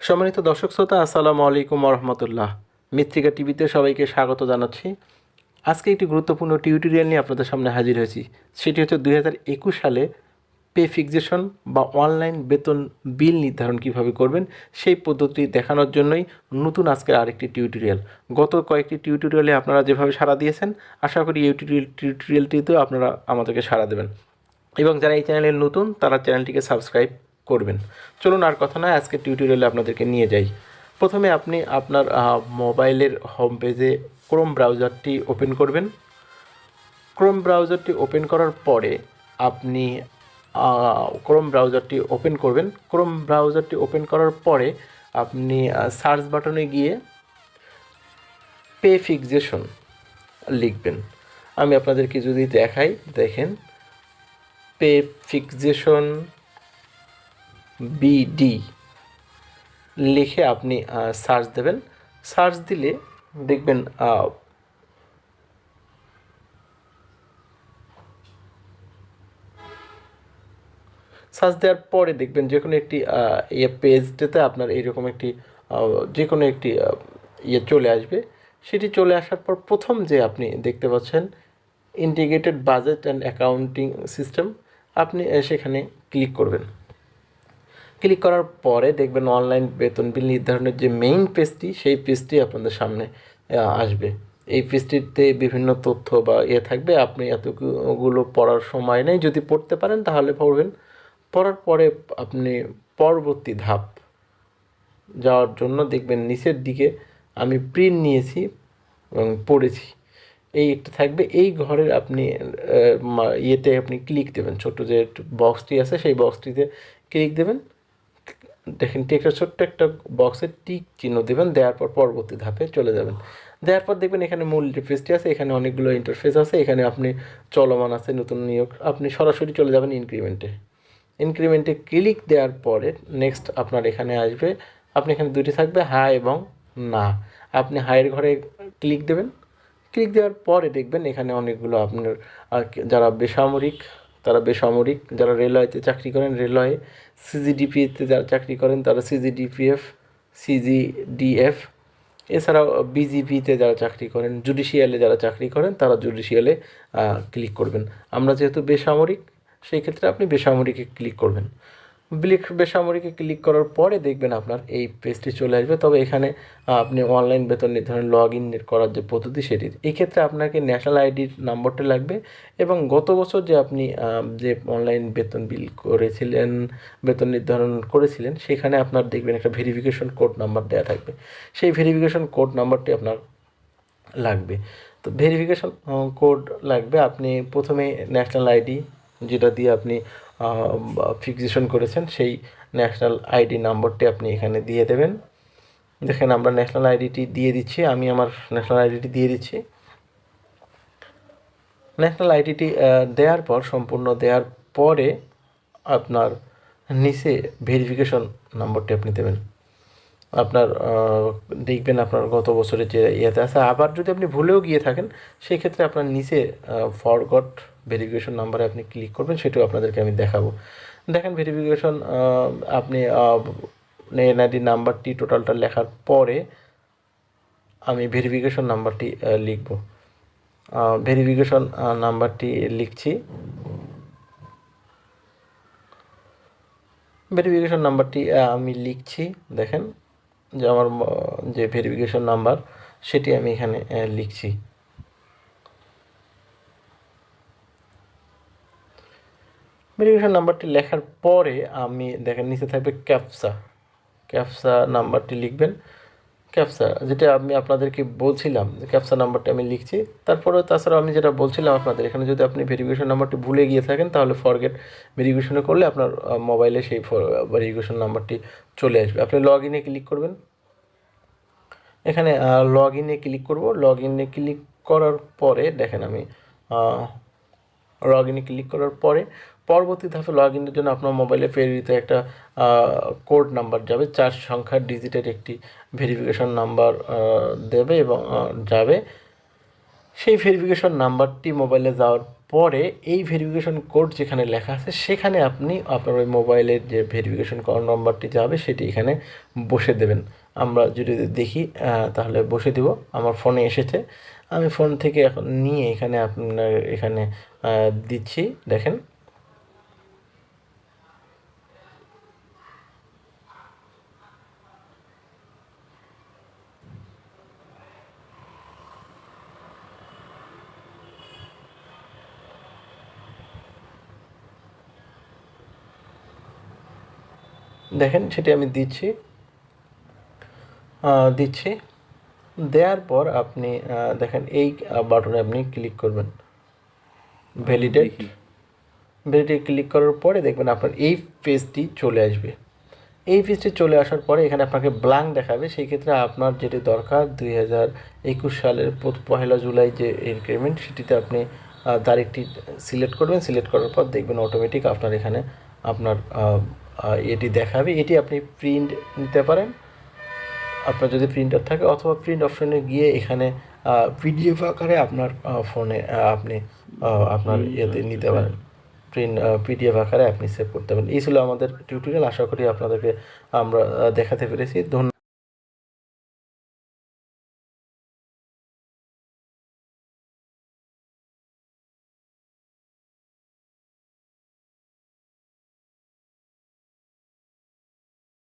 সম্মানিত দর্শক শ্রোতা, আসসালামু আলাইকুম রহমতুল্লাহ মৃত্তিকা টিভিতে সবাইকে স্বাগত জানাচ্ছি। আজকে একটি গুরুত্বপূর্ণ টিউটোরিয়াল নিয়ে আপনাদের সামনে হাজির হয়েছি। সেটি হচ্ছে দুই হাজার একুশ সালে পে ফিক্সেশন বা অনলাইন বেতন বিল নির্ধারণ কীভাবে করবেন, সেই পদ্ধতি দেখানোর জন্যই নতুন আজকের আরেকটি টিউটোরিয়াল। গত কয়েকটি টিউটোরিয়ালে আপনারা যেভাবে সাড়া দিয়েছেন, আশা করি এই টিউটোরিয়াল, টিউটোরিয়ালটিতেও আপনারা আমাদেরকে সাড়া দেবেন। এবং যারা এই চ্যানেলের নতুন, তারা চ্যানেলটিকে সাবস্ক্রাইব করবেন। চলুন আর কথা নয় আজকে টিউটোরিয়ালে আপনাদেরকে নিয়ে যাই। প্রথমে আপনি আপনার মোবাইলের হোম পেজে ক্রোম ব্রাউজারটি ওপেন করবেন। ক্রোম ব্রাউজারটি ওপেন করার পরে আপনি ক্রোম ব্রাউজারটি ওপেন করবেন। ক্রোম ব্রাউজারটি ওপেন করার পরে আপনি সার্চ বাটনে গিয়ে পে ফিক্সেশন লিখবেন। আমি আপনাদেরকে যদি দেখাই, দেখেন। পে ফিক্সেশন বিডি লিখে আপনি সার্চ দেবেন। সার্চ দিলে দেখবেন সার্চ দেওয়ার পরে দেখবেন যে কোনো একটি ইয়ে পেজটাতে আপনার এইরকম একটি যে কোনো একটি ইয়ে চলে আসবে। সেটি চলে আসার পর প্রথম যে আপনি দেখতে পাচ্ছেন integrated budget and accounting system আপনি সেখানে ক্লিক করবেন। ক্লিক করার পরে দেখবেন অনলাইন বেতন বিল নির্ধারণের যে মেইন পেজটি সেই পেজটি আপনাদের সামনে আসবে। এই পেজটিতে বিভিন্ন তথ্য বা ইয়ে থাকবে। আপনি এতগুলো পড়ার সময় নেই। যদি পড়তে পারেন, তাহলে পড়বেন। পড়ার পরে আপনি পরবর্তী ধাপ যাওয়ার জন্য দেখবেন নিচের দিকে আমি প্রিন্ট নিয়েছি এবং পড়েছি। এই একটা থাকবে। এই ঘরের আপনি ইয়েতে আপনি ক্লিক দেবেন। ছোট্ট যে বক্সটি আছে, সেই বক্সটিতে ক্লিক দেবেন। দেখেন একটা ছোট্ট একটা বক্সে টিক চিহ্ন দেবেন, দেওয়ার পর পরবর্তী ধাপে চলে যাবেন। দেওয়ার পর দেখবেন এখানে মূল ইন্টারফেসটি আছে, এখানে অনেকগুলো ইন্টারফেস আছে, এখানে আপনি চলমান আছে, নতুন নিয়োগ, আপনি সরাসরি চলে যাবেন ইনক্রিমেন্টে ইনক্রিমেন্টে ক্লিক দেওয়ার পরে নেক্সট আপনার এখানে আসবে, আপনি এখানে দুটি থাকবে হ্যাঁ এবং না। আপনি হায়ের ঘরে ক্লিক দেবেন। ক্লিক দেওয়ার পরে দেখবেন এখানে অনেকগুলো আপনার যারা বেসামরিক তারা বেসামরিক, যারা রেলওয়েতে চাকরি করেন, রেলওয়ে, সিজিডিপিতে যারা চাকরি করেন, তারা সিজিডিপিএফ, সিজিডিএফ, এছাড়াও বিজিপিতে যারা চাকরি করেন, জুডিশিয়ালে যারা চাকরি করেন, তারা জুডিশিয়ালে ক্লিক করবেন। আমরা যেহেতু বেসামরিক, সেই ক্ষেত্রে আপনি বেসামরিকে ক্লিক করবেন। ব্লিক বেসামরিকে ক্লিক করার পরে দেখবেন আপনার এই পেজটি চলে আসবে। তবে এখানে আপনি অনলাইন বেতন নির্ধারণ লগ ইন করার যে পদ্ধতি সেটি, এক্ষেত্রে আপনাকে ন্যাশনাল আইডির নাম্বারটা লাগবে এবং গত বছর যে আপনি যে অনলাইন বেতন বিল করেছিলেন, বেতন নির্ধারণ করেছিলেন, সেখানে আপনার দেখবেন একটা ভেরিফিকেশন কোড নাম্বার দেওয়া থাকবে। সেই ভেরিফিকেশন কোড নাম্বারটি আপনার লাগবে। তো ভেরিফিকেশন কোড লাগবে। আপনি প্রথমে ন্যাশনাল আইডি যেটা দিয়ে আপনি ফিক্সেশন করেছেন, সেই ন্যাশনাল আইডি নাম্বারটি আপনি এখানে দিয়ে দেবেন। দেখেন আমরা ন্যাশনাল আইডিটি দিয়ে দিচ্ছি, আমি আমার ন্যাশনাল আইডিটি দিয়ে দিচ্ছি। ন্যাশনাল আইডিটি দেওয়ার পর, সম্পূর্ণ দেওয়ার পরে আপনার নিচে ভেরিফিকেশন নম্বরটি আপনি দেবেন। আপনার দেখবেন আপনার গত বছরের যে ইয়েতে আছে, আবার যদি আপনি ভুলেও গিয়ে থাকেন সেই ক্ষেত্রে আপনার নিচে ফরগট ভেরিফিকেশন নাম্বারে আপনি ক্লিক করবেন, সেটাও আপনাদেরকে আমি দেখাবো। দেখেন ভেরিফিকেশন আপনি এনআইডি নাম্বারটি টোটালটা লেখার পরে আমি ভেরিফিকেশন নাম্বারটি লিখব। ভেরিফিকেশন নাম্বারটি লিখছি। ভেরিফিকেশন নাম্বারটি আমি লিখছি, দেখেন যে আমার যে ভেরিফিকেশন নাম্বার, সেটি আমি এখানে লিখছি। ভেরিফিকেশন নাম্বারটি লেখার পরে আমি দেখেন, নিচে থাকবে ক্যাপসা ক্যাপসা নাম্বারটি লিখবেন। ক্যাপসা যেটা আমি আপনাদেরকে বলছিলাম ক্যাপসা নাম্বারটি আমি লিখছি। তারপরে তাছাড়া আমি যেটা বলছিলাম আপনাদের, এখানে যদি আপনি ভেরিফিকেশন নাম্বারটি ভুলে গিয়ে থাকেন, তাহলে ফরগেট ভেরিফিকেশনে করলে আপনার মোবাইলে সেই ভেরিফিকেশন নাম্বারটি চলে আসবে। আপনি লগ ইনে ক্লিক করবেন। এখানে লগ ইনে ক্লিক করব। লগ ইনে ক্লিক করার পরে দেখেন আমি লগ ইনে ক্লিক করার পরে পরবর্তী ধাপে লগ ইনের জন্য আপনার মোবাইলে প্রেরিত একটা কোড নাম্বার যাবে। চার সংখ্যার ডিজিটের একটি ভেরিফিকেশন নাম্বার দেবে এবং যাবে। সেই ভেরিফিকেশন নাম্বারটি মোবাইলে যাওয়ার পরে এই ভেরিফিকেশন কোড যেখানে লেখা আছে, সেখানে আপনি আপনার ওই মোবাইলের যে ভেরিফিকেশন নম্বরটি যাবে, সেটি এখানে বসে দেবেন। আমরা যদি দেখি তাহলে বসে দিব। আমার ফোনে এসেছে। আমি ফোন থেকে এখন নিয়ে এখানে আপনার এখানে দিচ্ছি, দেখেন। দেখেন, সেটি আমি দিচ্ছি। দিচ্ছি। দেওয়ার পর আপনি দেখেন এই বাটনে আপনি ক্লিক করবেন। ভ্যালিডেট ভ্যালিডেট ক্লিক করার পরে দেখবেন আপনার এই পেজটি চলে আসবে। এই পেজটি চলে আসার পরে এখানে আপনাকে ব্ল্যাঙ্ক দেখাবে। সেই ক্ষেত্রে আপনার যেটি দরকার দুই হাজার একুশ সালের পহেলা জুলাই যে ইনক্রিমেন্ট সেটিতে আপনি তারিখটি সিলেক্ট করবেন। সিলেক্ট করার পর দেখবেন অটোমেটিক আপনার এখানে আপনার এটি দেখাবে। এটি আপনি প্রিন্ট নিতে পারেন। আপনার যদি প্রিন্টার থাকে অথবা প্রিন্ট অপশনে গিয়ে এখানে পিডিএফ আকারে আপনার ফোনে আপনি আপনার ইয়েতে নিতে পারেন। প্রিন্ট পিডিএফ আকারে আপনি সেভ করতে পারেন। এই ছিল আমাদের টিউটোরিয়াল আশা করি আপনাদেরকে আমরা দেখাতে পেরেছি। ধন্যবাদ।